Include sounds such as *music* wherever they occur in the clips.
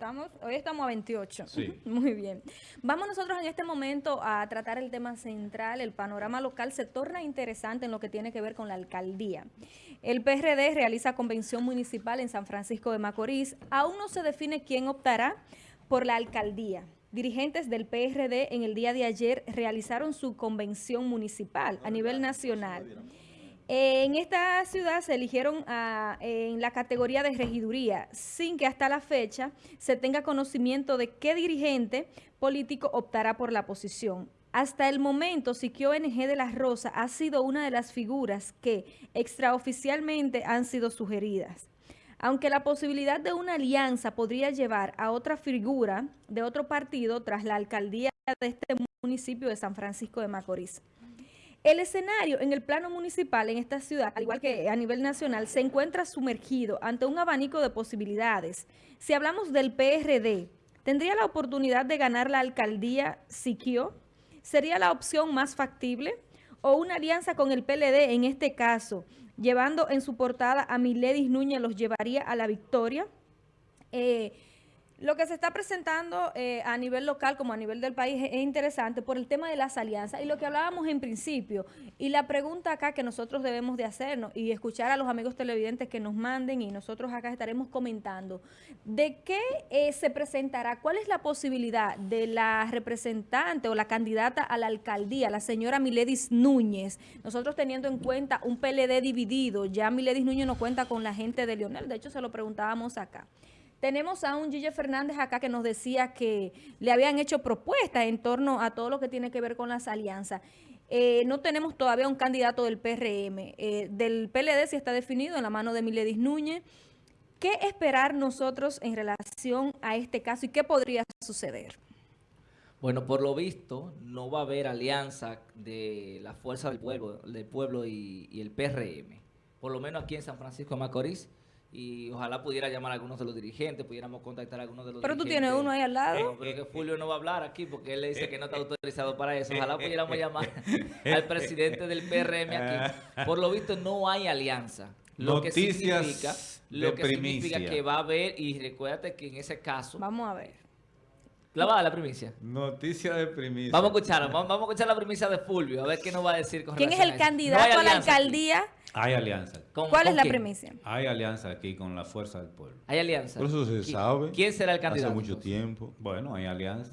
Estamos, hoy estamos a 28. Sí. *laughs* Muy bien. Vamos nosotros en este momento a tratar el tema central. El panorama local se torna interesante en lo que tiene que ver con la alcaldía. El PRD realiza convención municipal en San Francisco de Macorís. Aún no se define quién optará por la alcaldía. Dirigentes del PRD en el día de ayer realizaron su convención municipal a nivel nacional. En esta ciudad se eligieron en la categoría de regiduría, sin que hasta la fecha se tenga conocimiento de qué dirigente político optará por la posición. Hasta el momento, Siquio NG de la Rosa ha sido una de las figuras que extraoficialmente han sido sugeridas. Aunque la posibilidad de una alianza podría llevar a otra figura de otro partido tras la alcaldía de este municipio de San Francisco de Macorís. El escenario en el plano municipal en esta ciudad, al igual que a nivel nacional, se encuentra sumergido ante un abanico de posibilidades. Si hablamos del PRD, ¿tendría la oportunidad de ganar la alcaldía Siquio? ¿Sería la opción más factible? ¿O una alianza con el PLD en este caso, llevando en su portada a Miledis Núñez, los llevaría a la victoria? Eh, lo que se está presentando eh, a nivel local como a nivel del país es, es interesante por el tema de las alianzas y lo que hablábamos en principio. Y la pregunta acá que nosotros debemos de hacernos y escuchar a los amigos televidentes que nos manden y nosotros acá estaremos comentando, ¿de qué eh, se presentará? ¿Cuál es la posibilidad de la representante o la candidata a la alcaldía, la señora Miledis Núñez? Nosotros teniendo en cuenta un PLD dividido, ya Miledis Núñez no cuenta con la gente de Leonel, de hecho se lo preguntábamos acá. Tenemos a un Gille Fernández acá que nos decía que le habían hecho propuestas en torno a todo lo que tiene que ver con las alianzas. Eh, no tenemos todavía un candidato del PRM. Eh, del PLD sí está definido en la mano de Miledis Núñez. ¿Qué esperar nosotros en relación a este caso y qué podría suceder? Bueno, por lo visto, no va a haber alianza de la fuerza del pueblo, y el PRM. Por lo menos aquí en San Francisco de Macorís. Y ojalá pudiera llamar a algunos de los dirigentes, pudiéramos contactar a algunos de los Pero tú dirigentes. tienes uno ahí al lado. No, pero que Julio no va a hablar aquí porque él le dice que no está autorizado para eso. Ojalá pudiéramos *laughs* llamar al presidente del PRM aquí. Por lo visto no hay alianza. Lo que significa, de lo que significa que va a haber, y recuérdate que en ese caso, Vamos a ver. La va a dar la primicia. Noticia de primicia. Vamos a escuchar, vamos, a escuchar la primicia de Fulvio, a ver qué nos va a decir con ¿Quién es el a eso. No candidato hay a la alcaldía? Hay alianza. ¿Con- ¿Cuál con es la quién? primicia? Hay alianza aquí con la fuerza del pueblo. Hay alianza. Por eso se ¿Qui- sabe. ¿Quién será el candidato? Hace mucho entonces? tiempo. Bueno, hay alianza.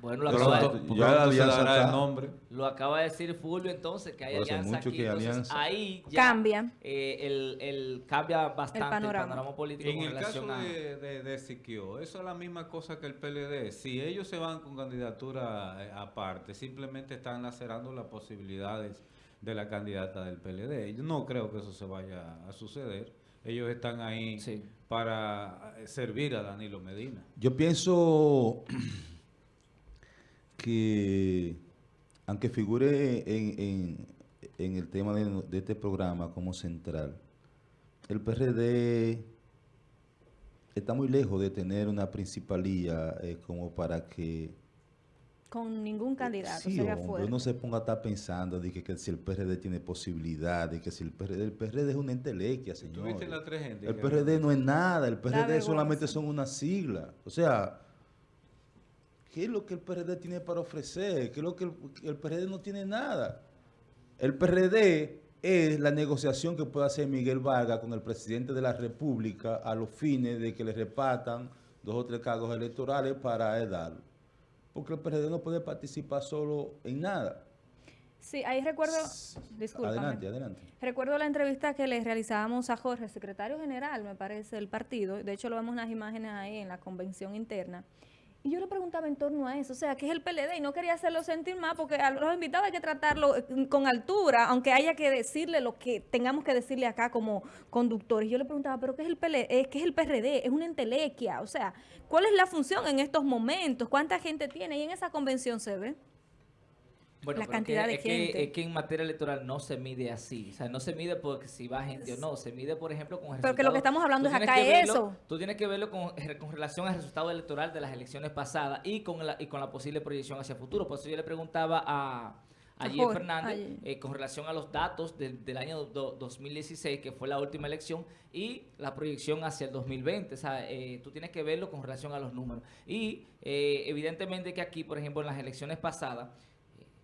Bueno, lo acaba, de, alianza el nombre. lo acaba de decir Fulvio entonces que hay Por alianza mucho aquí. que Entonces, alianza. ahí ya, Cambia. eh, el, el- cambia bastante el panorama, panorama. político En con el caso relación a... de, de, de Siquio, eso es la misma cosa que el PLD. Si ellos se van con candidatura eh, aparte, simplemente están lacerando las posibilidades de la candidata del PLD. Yo no creo que eso se vaya a suceder. Ellos están ahí Sí. para eh, servir a Danilo Medina. Yo pienso que, aunque figure en, en- en el tema de, de este programa como central, el PRD está muy lejos de tener una principalía eh, como para que Con ningún candidato, Sí, sería hombre, fuerte. uno se ponga a estar pensando de que, que si el PRD tiene posibilidad, de que si el PRD, el PRD es una entelequia, señor. ¿Tuviste la tres gente El PRD no es nada, el PRD solamente son una sigla. O sea, ¿qué es lo que el PRD tiene para ofrecer? ¿Qué es lo que el, el PRD no tiene nada? El PRD es la negociación que puede hacer Miguel Vargas con el presidente de la República a los fines de que le repartan dos o tres cargos electorales para darlo. Porque el PRD no puede participar solo en nada. Sí, ahí recuerdo, discúlpame. Adelante, adelante. Recuerdo la entrevista que le realizábamos a Jorge, secretario general, me parece, del partido. De hecho, lo vemos en las imágenes ahí en la convención interna. Y yo le preguntaba en torno a eso, o sea, ¿qué es el PLD? Y no quería hacerlo sentir mal porque a los invitados hay que tratarlo eh, con altura, aunque haya que decirle lo que tengamos que decirle acá como conductores. Yo le preguntaba, ¿pero qué es el PLD? Eh, ¿Qué es el PRD? Es una entelequia, o sea, ¿cuál es la función en estos momentos? ¿Cuánta gente tiene? Y en esa convención se ve. Bueno, la cantidad que- de es que- gente. es que en materia electoral no se mide así. O sea, no se mide porque si va gente o no. Se mide, por ejemplo, con Pero que lo que estamos hablando es acá verlo- eso. Tú tienes que verlo con, con relación al resultado electoral de las elecciones pasadas y con la, y con la posible proyección hacia el futuro. Por eso yo le preguntaba a, Jorge, Fernández eh, con relación a los datos del, del año do- 2016, que fue la última elección, y la proyección hacia el 2020. O sea, eh, tú tienes que verlo con relación a los números. Y eh, evidentemente que aquí, por ejemplo, en las elecciones pasadas,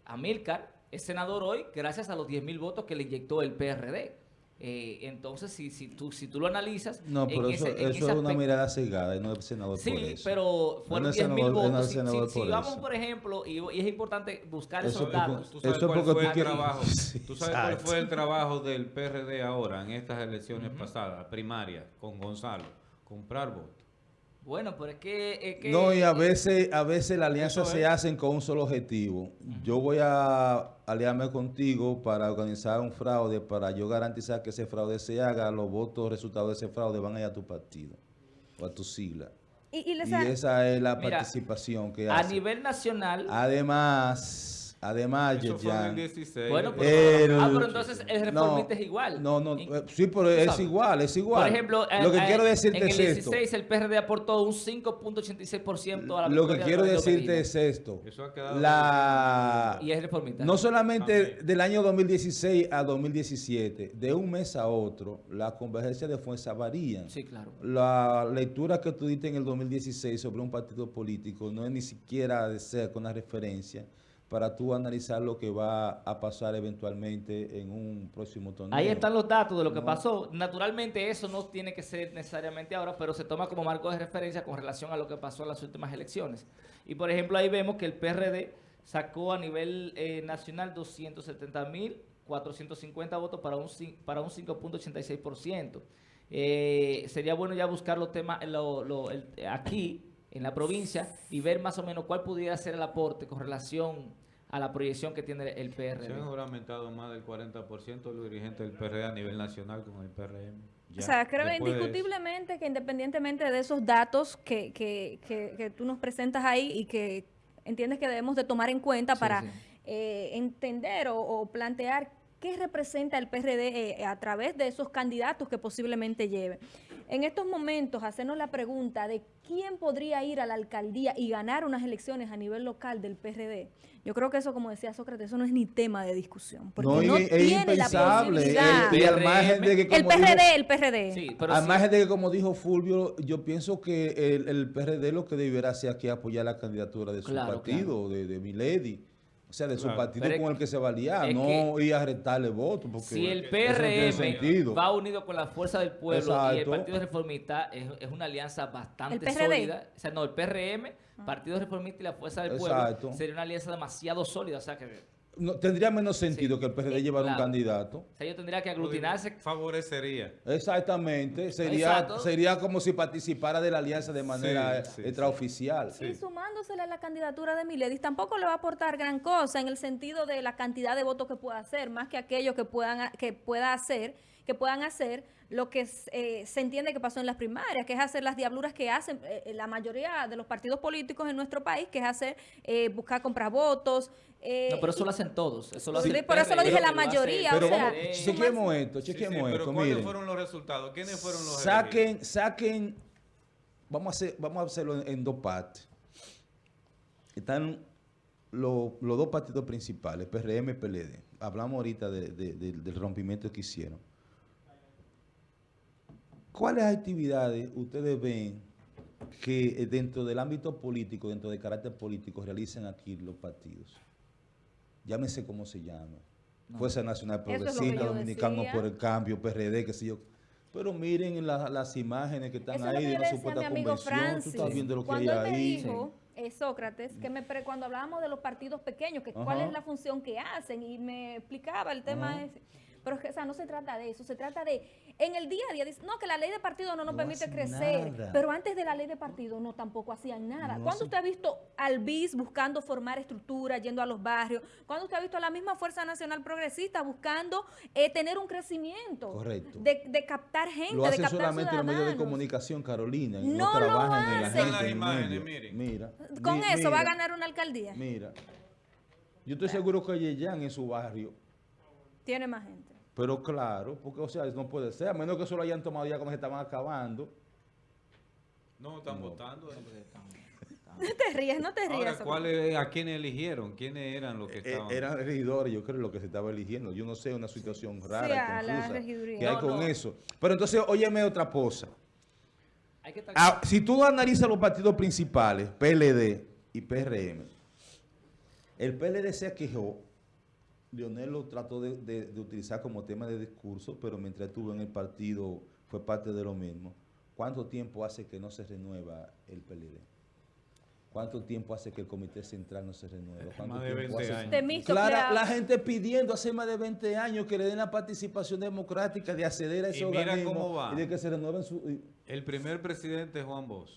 Amílcar es senador hoy gracias a los 10 mil votos que le inyectó el PRD. Eh, entonces, si, si, tú, si tú lo analizas... No, en pero eso, ese- en eso ese es una mirada cegada y no es senador por Sí, eso. pero fueron No es 10 mil senador- no es votos. Si, si- si por vamos, eso. por ejemplo, y, y es importante buscar Eso esos porque- datos. Tú sabes Eso cuál fue tú el quieres- trabajo. Sí, *laughs* Tú sabes cuál fue el trabajo del PRD ahora en estas elecciones pasadas, primarias, con Gonzalo, comprar votos. Bueno, pero es que... es que- No, y a veces, a veces las alianzas se hacen con un solo objetivo. Yo voy a aliarme contigo para organizar un fraude, para yo garantizar que ese fraude se haga, los votos resultados de ese fraude van a ir a tu partido o a tu sigla. Y, y les Y esa es la Mira, participación que A hace. nivel nacional... Además, además, Eso fue en el Yeyan, 16. Bueno, pero, El- ah, pero entonces el reformista no, es igual. No, no, eh, sí, pero es sabes. igual, es igual. Por ejemplo, lo eh, que eh, quiero decirte en el es esto. 16 el PRD aportó un 5.86% a la Lo que de quiero decirte Medina. es esto. Eso ha quedado La... Y es reformista. No solamente También. del año 2016 a 2017, de un mes a otro, las convergencias de fuerza varían. Sí, claro. La lectura que tú diste en el 2016 sobre un partido político no es ni siquiera de cerca una referencia para tú analizar lo que va a pasar eventualmente en un próximo torneo. Ahí están los datos de lo que No. pasó. Naturalmente eso no tiene que ser necesariamente ahora, pero se toma como marco de referencia con relación a lo que pasó en las últimas elecciones. Y por ejemplo ahí vemos que el PRD sacó a nivel eh, nacional 270.450 votos para un, para un 5.86%. Eh, sería bueno ya buscar los temas lo- lo- el- aquí en la provincia y ver más o menos cuál pudiera ser el aporte con relación a la proyección que tiene el PRD. Se han juramentado más del 40% de los dirigentes del PRD a nivel nacional con el PRM. O sea, creo indiscutiblemente que independientemente de esos datos que, que, que, que tú nos presentas ahí y que entiendes que debemos de tomar en cuenta Sí, para sí. eh, entender o, o plantear qué representa el PRD eh, a través de esos candidatos que posiblemente lleve. En estos momentos, hacernos la pregunta de quién podría ir a la alcaldía y ganar unas elecciones a nivel local del PRD. Yo creo que eso, como decía Sócrates, eso no es ni tema de discusión. Porque No, no, es tiene la impensable. posibilidad. El- y al PRM, margen de que, El dijo- PRD, el PRD. Sí, pero al sí- margen de que, como dijo Fulvio, yo pienso que el, el PRD lo que debiera hacer aquí es apoyar la candidatura de su Claro, partido, de, de Milady. O sea, de su Claro. partido Pero con el que se va a aliar, es no ir a retarle votos. Porque Si el no PRM va unido con la fuerza del pueblo y el. Partido Reformista, es, es una alianza bastante sólida. O sea, no, el PRM, Partido Reformista y la fuerza del pueblo, sería una alianza demasiado sólida. O sea, que No, tendría menos sentido Sí. que el PRD Eh, llevara un claro. candidato. o sea, yo tendría que aglutinarse. Favorecería. Exactamente. Sería, Exacto. sería como si participara de la alianza de manera Sí, sí, extraoficial. Sí. Y sumándosele a la candidatura de Miledis, tampoco le va a aportar gran cosa en el sentido de la cantidad de votos que pueda hacer, más que aquello que puedan que pueda hacer, que puedan hacer lo que eh, se entiende que pasó en las primarias, que es hacer las diabluras que hacen eh, la mayoría de los partidos políticos en nuestro país, que es hacer eh, buscar comprar votos. Eh, No, pero eso y- lo hacen todos. Eso lo Sí, por eso lo dije la mayoría, Pero o sea, vamos, PRD. chequemos esto, Sí, sí, chequemos pero esto, ¿cuáles miren. fueron los resultados? ¿Quiénes fueron los elegidos? Saquen, saquen, vamos a, hacer, vamos a hacerlo en, en dos partes. Están lo- los dos partidos principales, PRM y PLD. Hablamos ahorita de- de- de- del rompimiento que hicieron. ¿Cuáles actividades ustedes ven que dentro del ámbito político, dentro del carácter político, realizan aquí los partidos? Llámese como se llama. Fuerza Nacional Progresista, Dominicano decía. por el Cambio, PRD, qué sé yo. Pero miren la- las imágenes que están Eso ahí de una supuesta amigo convención. Tú Francis. estás viendo lo que hay cuando él me ahí. dijo, eh, Sócrates, que me pre- cuando hablábamos de los partidos pequeños, que cuál es la función que hacen, y me explicaba el tema Ajá. ese. Pero es que, o sea, no se trata de eso, se trata de, en el día a día, dice, no, que la ley de partido no nos No permite crecer, nada. pero antes de la ley de partido no tampoco hacían nada. No ¿Cuándo usted ha visto al BIS buscando formar estructuras, yendo a los barrios? ¿Cuándo usted ha visto a la misma Fuerza Nacional Progresista buscando eh, tener un crecimiento? Correcto. De, de captar gente, Lo de hacen captar solamente los medios de comunicación, Carolina. y No lo en la gente. Las imágenes, miren. Mira. Con mi- eso va a ganar una alcaldía. Mira. Yo estoy seguro que Yeyan en su barrio Tiene más gente. Pero claro, porque o sea, no puede ser, a menos que eso lo hayan tomado ya cuando se estaban acabando. No, están No. votando. eh. te ríes, no te rías. Ahora. ¿cuál es- ¿a quiénes eligieron? ¿Quiénes eran los que Eh, estaban? eran regidores, yo creo lo que se estaba eligiendo. Yo no sé, una situación rara, Sí, y a la confusa regiduría. que hay No, con no. eso. Pero entonces, óyeme otra cosa. Hay que estar- Ah, si tú analizas los partidos principales, PLD y PRM, el PLD se quejó, Leonel lo trató de, de- de utilizar como tema de discurso, pero mientras estuvo en el partido fue parte de lo mismo. ¿Cuánto tiempo hace que no se renueva el PLD? ¿Cuánto tiempo hace que el Comité Central no se renueva? ¿Cuánto Más de tiempo 20 hace- años. Clara, la gente pidiendo hace más de 20 años que le den la participación democrática de acceder a ese Y mira organismo cómo va. y de que se renueven su... El primer presidente Juan Bosch,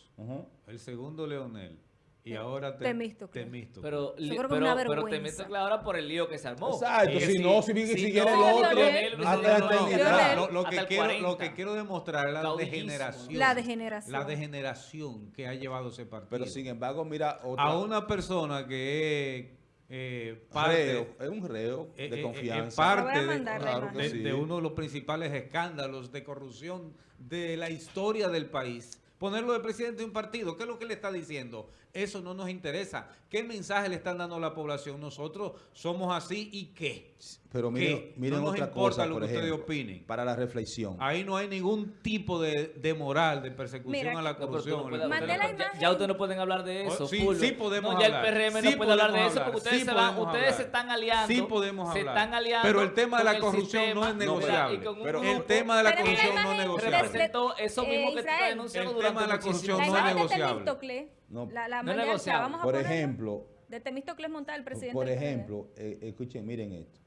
el segundo Leonel y ahora Te- Temístocle. Temístocle. Pero, li- pero, pero. Temístocle ahora por el lío que se armó. Exacto, si no, si bien- si quiere el otro, hasta no, no, lo, que quiero, 40. lo que quiero demostrar es la Caudillismo. degeneración. La degeneración. La degeneración que ha llevado ese partido. Pero sin embargo, mira, otra, a una persona que es eh, parte, reo, es un reo eh, de eh, confianza. eh, parte de- Claro sí. de uno de los principales escándalos de corrupción de la historia del país. Ponerlo de presidente de un partido, ¿qué es lo que le está diciendo? Eso no nos interesa. ¿Qué mensaje le están dando a la población? Nosotros somos así y qué. Pero ¿Qué? miren, miren No nos importa cosa, lo por que ustedes opinen. para la reflexión. Ahí no hay ningún tipo de, de moral, de persecución Mira, a la corrupción. no hablar- ya- ustedes no pueden hablar de eso. Oh, sí, podemos no, ya hablar. el PRM Sí no puede hablar de eso hablar. porque ustedes, Sí se, van, ustedes se hablar. están aliando. Sí podemos Se hablar. están aliando. Pero el tema de la el corrupción no es negociable. Pero- el tema de la corrupción no es imagen negociable. representó eso Eh, mismo que estás Israel. denunciando El durante tema de la corrupción no es negociable. No. la, la No negociable. vamos a Por ejemplo, De Temístocle Montal, el presidente. por ejemplo, eh, escuchen, miren esto.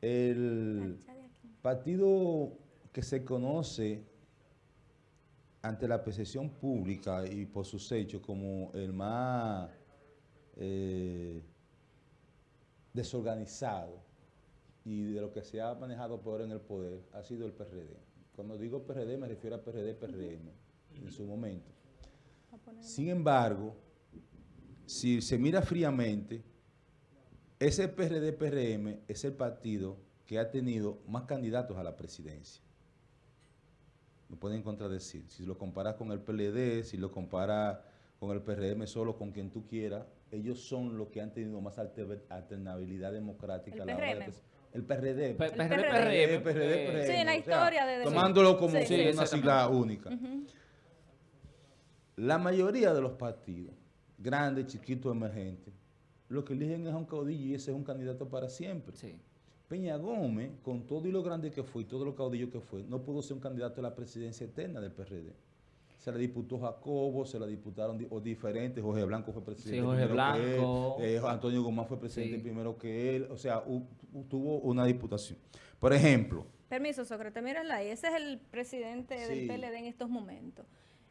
El partido que se conoce ante la percepción pública y por sus hechos como el más eh, desorganizado y de lo que se ha manejado peor en el poder ha sido el PRD. Cuando digo PRD me refiero a PRD, PRM en su momento. Sin embargo, si se mira fríamente, ese PRD-PRM es el partido que ha tenido más candidatos a la presidencia. Me pueden contradecir. Si lo comparas con el PLD, si lo comparas con el PRM solo, con quien tú quieras, ellos son los que han tenido más alter- alternabilidad democrática. El a la hora de PRM. el PRD. El PRD, PRD, PRM. PRD, eh, PRM, Sí, en la o sea, historia de- de- Tomándolo como Sí, sí, una sigla única. La mayoría de los partidos, grandes, chiquitos, emergentes, lo que eligen es a un caudillo y ese es un candidato para siempre. Sí. Peña Gómez, con todo y lo grande que fue y todo lo caudillo que fue, no pudo ser un candidato a la presidencia eterna del PRD. Se la disputó Jacobo, se la disputaron di- o diferentes, Jorge Blanco fue presidente Sí, Jorge primero que Blanco. él, eh, Antonio Guzmán fue presidente Sí. primero que él, o sea, tuvo una disputación. Por ejemplo, Permiso, Sócrates, mírenla ahí. Ese es el presidente Sí. del PLD en estos momentos.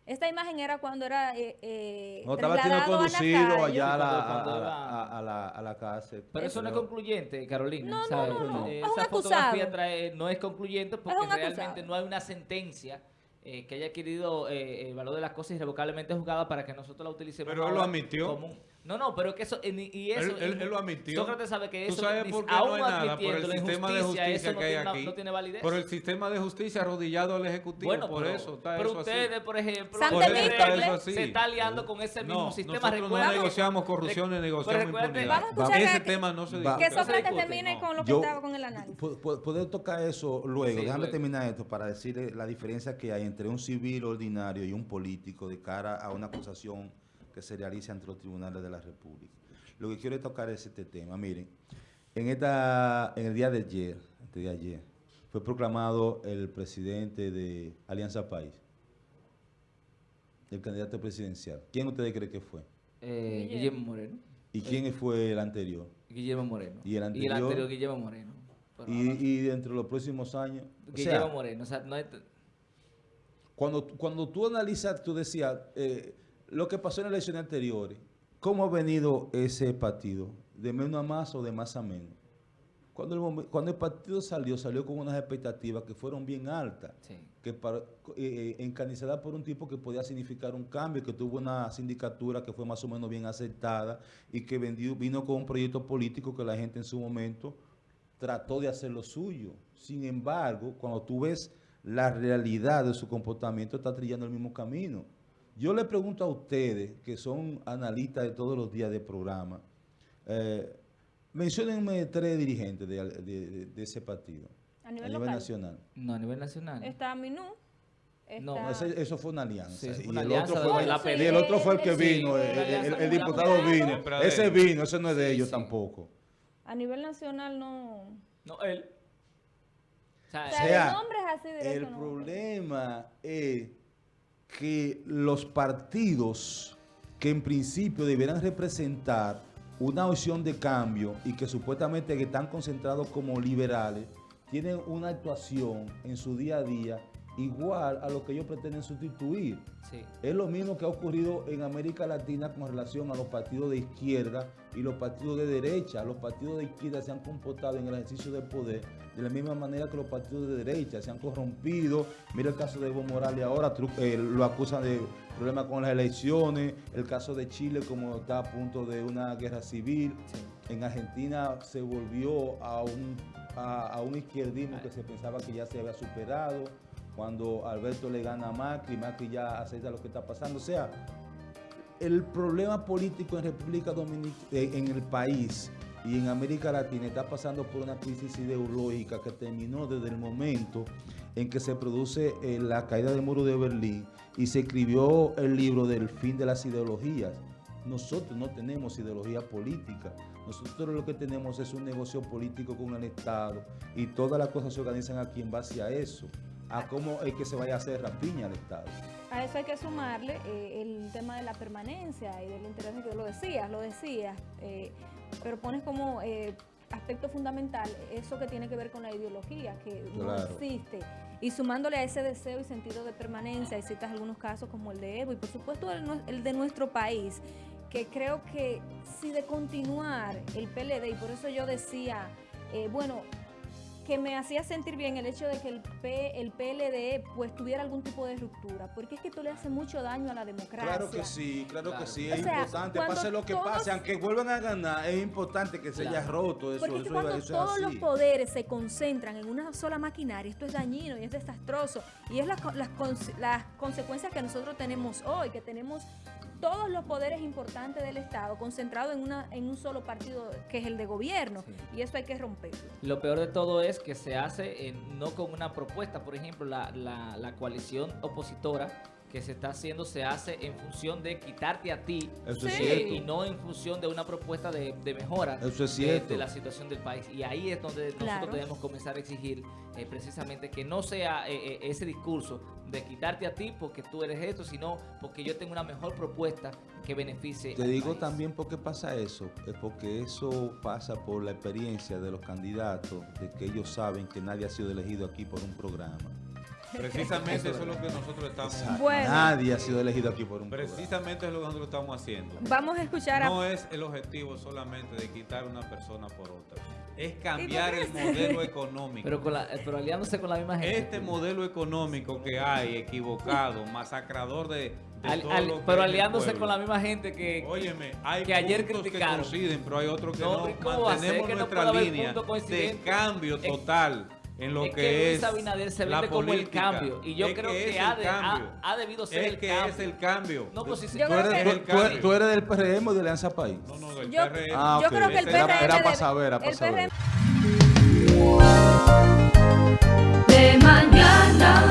Esta imagen era cuando era eh, eh, no estaba siendo trasladado a conducido allá a la, a- iba- a- a la- a la cárcel. Pero eso no es concluyente, Carolina. No, no, ¿sabes? no, no. Eh, Es un Esa fotografía trae, no es concluyente porque realmente no hay una sentencia eh, que haya adquirido eh, el valor de las cosas irrevocablemente juzgada para que nosotros la utilicemos. Pero él lo admitió. No, no, pero que eso. Y eso Él- él- él lo admitió. Sócrates sabe que ¿Tú eso. sabes ni- por qué aún no hay nada? Por el sistema de justicia eso no que hay tiene aquí. no tiene validez. Por el sistema de justicia arrodillado al Ejecutivo. Bueno, por pero, eso está pero eso ustedes, así. por ejemplo, Por eso está eso así. se está aliando con ese mismo No, sistema. nosotros no Recuerda que- negociamos corrupción ni negociamos impunidad. Vamos a escuchar Ese que- tema no se discute. Que No Sócrates discute, termine no. con lo que Yo- estaba con el análisis. Po- po- Poder tocar eso luego, Sí, déjame terminar esto para decir la diferencia que hay entre un civil ordinario y un político de cara a una acusación que se realice ante los tribunales de la República. Lo que quiero tocar es este tema. Miren, en, esta, en el día de ayer, de ayer, fue proclamado el presidente de Alianza País, el candidato presidencial. ¿Quién ustedes creen que fue? Eh, Guillermo. Moreno. ¿Y quién fue el anterior? Guillermo Moreno. ¿Y el anterior? Guillermo Moreno. Y, no, y dentro de los próximos años... o sea, Guillermo Moreno. O sea, no Cuando, cuando tú analizas, tú decías, eh, lo que pasó en las elecciones anteriores, ¿cómo ha venido ese partido? ¿De menos a más o de más a menos? Cuando el, momen- cuando el partido salió, salió con unas expectativas que fueron bien altas, sí. que para, eh, eh, encarnizadas por un tipo que podía significar un cambio, que tuvo una sindicatura que fue más o menos bien aceptada y que vendió, vino con un proyecto político que la gente en su momento trató de hacer lo suyo. Sin embargo, cuando tú ves la realidad de su comportamiento, está trillando el mismo camino. Yo le pregunto a ustedes, que son analistas de todos los días de programa, eh, menciónenme tres dirigentes de, de- de- de ese partido A nivel nacional. No, a nivel nacional. Está Minú. Está... No, Ese- eso fue una alianza. Sí, y, el alianza otro fue, la y pelea. el otro fue el que vino, sí, el, el- el diputado vino. Ese vino, ese no es de Sí, ellos sí. tampoco. A nivel nacional no... No, él. O sea, O sea, sea, de nombres así directo El no. problema es que los partidos que en principio deberán representar una opción de cambio y que supuestamente están concentrados como liberales, tienen una actuación en su día a día igual a lo que ellos pretenden sustituir. sí. Es lo mismo que ha ocurrido en América Latina con relación a los partidos de izquierda y los partidos de derecha. Los partidos de izquierda se han comportado en el ejercicio del poder de la misma manera que los partidos de derecha se han corrompido. Mira el caso de Evo Morales ahora, eh, lo acusan de problemas con las elecciones. El caso de Chile como está a punto de una guerra civil. En Argentina se volvió a un, a, a un izquierdismo que se pensaba que ya se había superado. Cuando Alberto le gana a Macri, Macri ya acepta lo que está pasando. O sea, el problema político en República Dominicana, en el país y en América Latina está pasando por una crisis ideológica que terminó desde el momento en que se produce eh, la caída del muro de Berlín y se escribió el libro del fin de las ideologías. Nosotros no tenemos ideología política. Nosotros lo que tenemos es un negocio político con el Estado y todas las cosas se organizan aquí en base a eso, a cómo es que se vaya a hacer rapiña al Estado. A eso hay que sumarle eh, el tema de la permanencia y del interés que lo decías, lo decías, eh, pero pones como eh, aspecto fundamental eso que tiene que ver con la ideología, que no existe. Y sumándole a ese deseo y sentido de permanencia, y citas algunos casos como el de Evo y por supuesto el, de nuestro país, que creo que si de continuar el PLD, y por eso yo decía, eh, bueno, que me hacía sentir bien el hecho de que el, P, el PLD pues tuviera algún tipo de ruptura, porque es que esto le hace mucho daño a la democracia. Claro que sí, claro, Claro. que sí, O es sea, importante, pase lo que todos- pase, aunque vuelvan a ganar, es importante que se haya roto eso, Porque es que eso, cuando eso es todos los poderes se concentran en una sola maquinaria, esto es dañino y es desastroso. Y es las, las, las consecuencias que nosotros tenemos hoy, que tenemos todos los poderes importantes del Estado concentrados en, una, en un solo partido que es el de gobierno. Sí. Y eso hay que romperlo. Lo peor de todo es que se hace en- no con una propuesta. Por ejemplo, la, la- la coalición opositora que se está haciendo se hace en función de quitarte a ti Eso es Sí. y no en función de una propuesta de, de mejora Eso es de- la situación del país. Y ahí es donde Claro. nosotros debemos comenzar a exigir eh, precisamente que no sea eh, eh, ese discurso de quitarte a ti porque tú eres esto, sino porque yo tengo una mejor propuesta que beneficie Te al digo país. también por qué pasa eso, es porque eso pasa por la experiencia de los candidatos, de que ellos saben que nadie ha sido elegido aquí por un programa. Precisamente eso es lo que nosotros estamos. Bueno. Nadie ha sido elegido aquí por un programa. Precisamente es lo que nosotros estamos haciendo. Vamos a escuchar a... No es el objetivo solamente de quitar una persona por otra. Es cambiar ¿Y el modelo económico. Pero, con la, pero aliándose con la misma gente. Este modelo económico que hay, equivocado, masacrador de, Al- al- pero aliándose con la misma gente que... Óyeme, hay que ayer criticaron. que coinciden, pero hay otros que No, no. ¿y cómo va a ser Mantenemos que nuestra línea de cambio Es- total en lo es que, que es Luis Abinader se la vende como el cambio. Y yo Es creo que, es ha, de- ha- cambio. ha debido ser es el que cambio. es el cambio. No, pues si Yo ¿Tú creo eres, que- tú- el tú eres- cambio. tú eres del PRM o de Alianza País? No, no, del Yo- PRM. Ah, Yo ok. creo que el Era- PRM era debe- para saber, era para el saber. PRM de mañana.